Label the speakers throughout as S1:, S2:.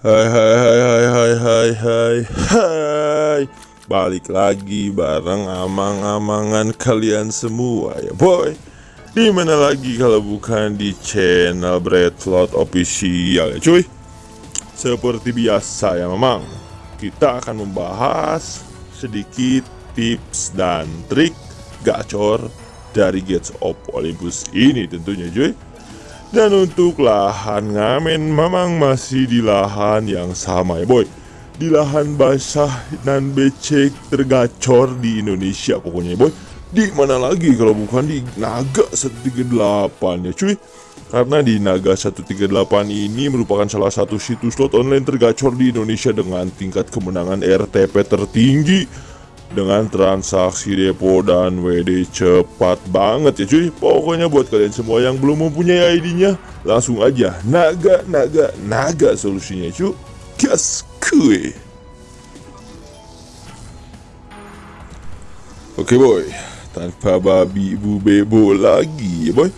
S1: Hai hai hai hai hai hai hai hai. Balik lagi bareng amang-amangan kalian semua ya boy. Di mana lagi kalau bukan di channel Breadfloat Official ya cuy? Seperti biasa ya memang. Kita akan membahas sedikit tips dan trik gacor dari Gates of Olympus ini tentunya cuy dan untuk lahan ngamen memang masih di lahan yang sama ya boy. Di lahan basah dan becek tergacor di Indonesia pokoknya ya boy. Di mana lagi kalau bukan di Naga 138 ya cuy? Karena di Naga 138 ini merupakan salah satu situs slot online tergacor di Indonesia dengan tingkat kemenangan RTP tertinggi dengan transaksi depo dan WD cepat banget ya cuy. Pokoknya buat kalian semua yang belum mempunyai ID-nya Langsung aja naga naga naga solusinya cuy. Gas kue Oke boy. Tanpa babi ibu bebo lagi ya boy.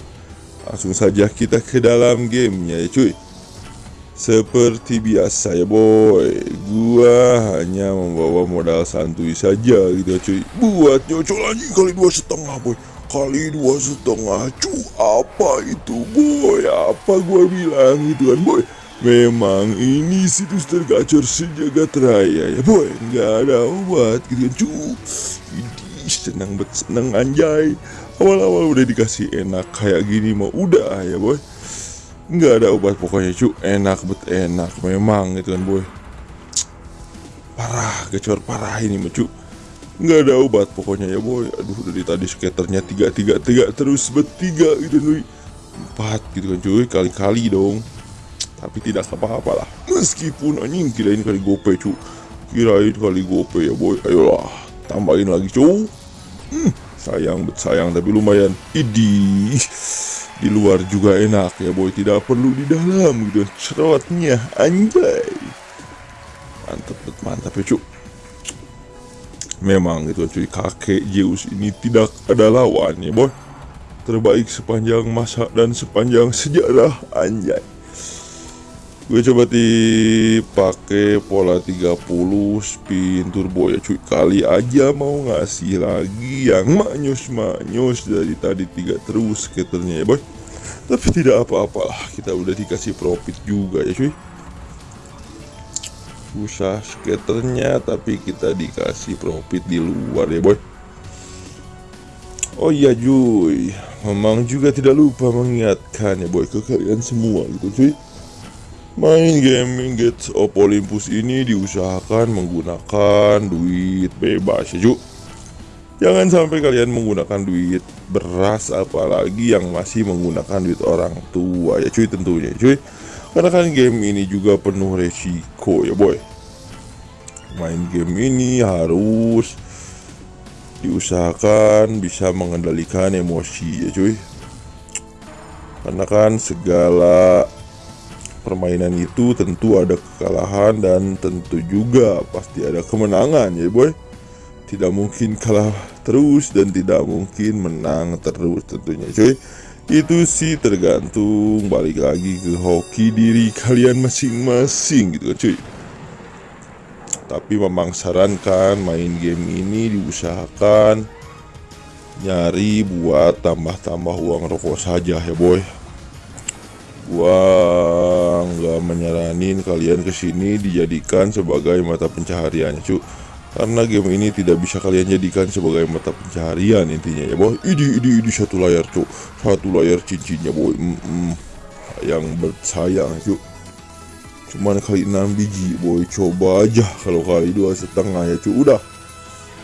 S1: Langsung saja kita ke dalam gamenya ya cuy seperti biasa ya boy. Gua hanya membawa modal santuy saja gitu ya cuy. Buat nyocol anjing kali dua setengah boy. Kali dua setengah cu Apa itu boy? Apa gua bilang gitu kan boy? Memang ini situs tergacor sejagat raya ya boy. Nggak ada obat gitu kan cu. Idih senang bet senang anjay. Awal-awal udah dikasih enak kayak gini mah udah ya boy nggak ada obat pokoknya cu. Enak bet enak. Memang gitu kan boy. Parah gacor parah ini cu. Nggak ada obat pokoknya ya boy. Aduh dari tadi skaternya tiga tiga tiga terus bertiga gitu nih empat gitu kan cuy. Kali-kali dong. Tapi tidak apa-apa lah. Meskipun anjing kirain kali gope cu. Kirain kali gope ya boy. Ayolah tambahin lagi cu. Hmm, sayang bet sayang tapi lumayan. Idih di luar juga enak ya boy. Tidak perlu di dalam gitu. Cerotnya anjay. Mantap mantap ya cuk memang gitu cuy. Kakek Zeus ini tidak ada lawan ya boy. Terbaik sepanjang masa dan sepanjang sejarah anjay gue coba dipakai pola 30 spin turbo ya cuy. Kali aja mau ngasih lagi yang manyus-manyus dari tadi tiga terus skaternya ya boy. Tapi tidak apa-apalah kita udah dikasih profit juga ya cuy. Usah skaternya tapi kita dikasih profit di luar ya boy. Oh iya cuy. Memang juga tidak lupa mengingatkan ya boy ke kalian semua gitu cuy Main gaming Gates of Olympus ini diusahakan menggunakan duit bebas ya cuy Jangan sampai kalian menggunakan duit beras apalagi yang masih menggunakan duit orang tua ya cuy tentunya cuy. Karena kan game ini juga penuh resiko ya boy. Main game ini harus diusahakan bisa mengendalikan emosi ya cuy. Karena kan segala permainan itu tentu ada kekalahan dan tentu juga pasti ada kemenangan ya boy. Tidak mungkin kalah terus dan tidak mungkin menang terus tentunya cuy itu sih tergantung balik lagi ke hoki diri kalian masing-masing gitu kan cuy tapi memang sarankan main game ini diusahakan nyari buat tambah-tambah uang rokok saja ya boy gua nggak menyaranin kalian ke sini dijadikan sebagai mata pencahariannya cuy karena game ini tidak bisa kalian jadikan sebagai mata pencaharian intinya ya boy. Ini ini ini satu layar cuk satu layar cincinnya boy. Mm -mm. yang bersayang cuk cuman kali 6 biji boy. Coba aja kalau kali dua setengah ya cuk udah.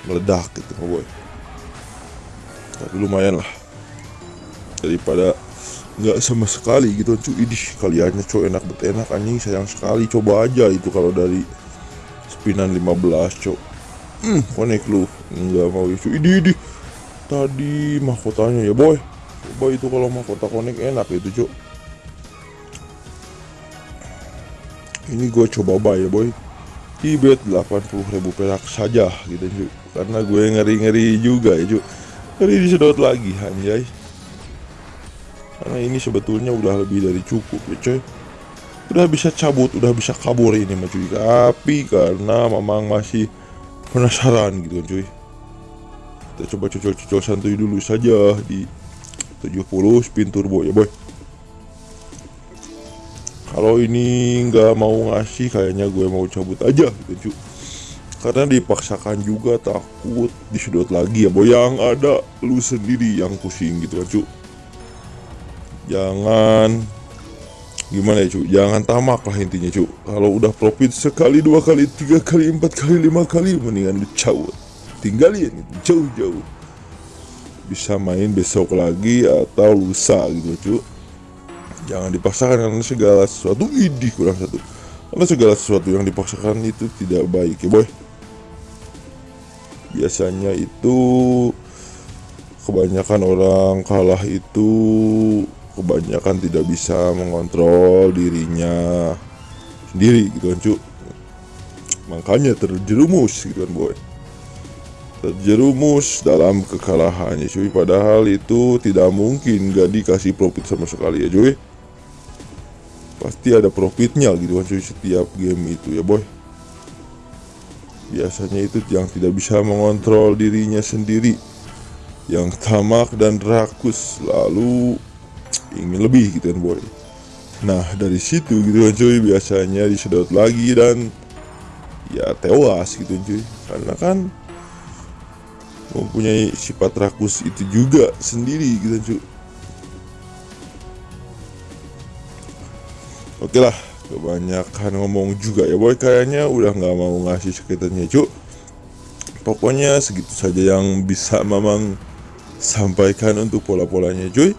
S1: Meledak gitu boy. Tapi lumayan lah. Daripada nggak sama sekali gitu cuy ini kaliannya cuk enak bet enak anjing. Sayang sekali. Coba aja itu kalau dari spinan 15 cuk Hmm, konek lu? Nggak mau isu ini ini tadi mahkotanya ya boy. Coba itu kalau mahkota konek enak itu cuk ini gue coba bay ya boy. Di bet 80.000 perak saja gitu cuk karena gue ngeri-ngeri juga ya cuk ngeri disedot lagi anjay karena ini sebetulnya udah lebih dari cukup ya coy udah bisa cabut udah bisa kabur ini mah cuy tapi karena memang masih penasaran gitu kan cuy. Kita coba cocol-cocol santuy dulu saja di 70 spin turbo ya boy. Kalau ini nggak mau ngasih kayaknya gue mau cabut aja gitu cuy. Karena dipaksakan juga takut disudut lagi ya boy. Yang ada lu sendiri yang pusing gitu kan cuy jangan. Gimana ya cu jangan tamak lah intinya cu kalau udah profit sekali dua kali tiga kali empat kali lima kali mendingan lu cabut tinggalin jauh-jauh. Bisa main besok lagi atau lusa gitu cu jangan dipaksakan karena segala sesuatu. Idih kurang satu. Karena segala sesuatu yang dipaksakan itu tidak baik ya boy. Biasanya itu kebanyakan orang kalah itu kebanyakan tidak bisa mengontrol dirinya sendiri gitu kan cu makanya terjerumus gitu kan boy. Terjerumus dalam kekalahannya cuy. Padahal itu tidak mungkin gak dikasih profit sama sekali ya cuy. Pasti ada profitnya gitu kan cuy setiap game itu ya boy. Biasanya itu yang tidak bisa mengontrol dirinya sendiri. Yang tamak dan rakus lalu ingin lebih gitu kan boy. Nah dari situ gitu kan cuy biasanya disedot lagi dan ya tewas gitu cuy. Karena kan mempunyai sifat rakus itu juga sendiri gitu cuy. Oke lah kebanyakan ngomong juga ya boy. Kayaknya udah nggak mau ngasih sekitarnya cuy. Pokoknya segitu saja yang bisa mamang sampaikan untuk pola-polanya cuy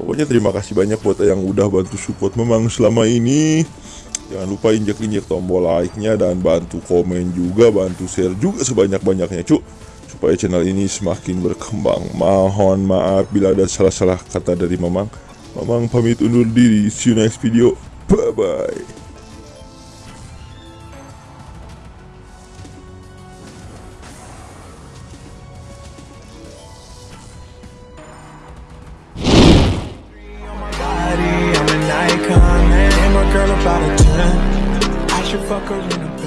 S1: Pokoknya terima kasih banyak buat yang udah bantu support memang selama ini Jangan lupa injek-injek tombol like-nya dan bantu komen juga, bantu share juga sebanyak-banyaknya cuk Supaya channel ini semakin berkembang. Mohon maaf bila ada salah-salah kata dari Mamang. Mamang pamit undur diri, see you next video, bye by the 10 I should fuck her in the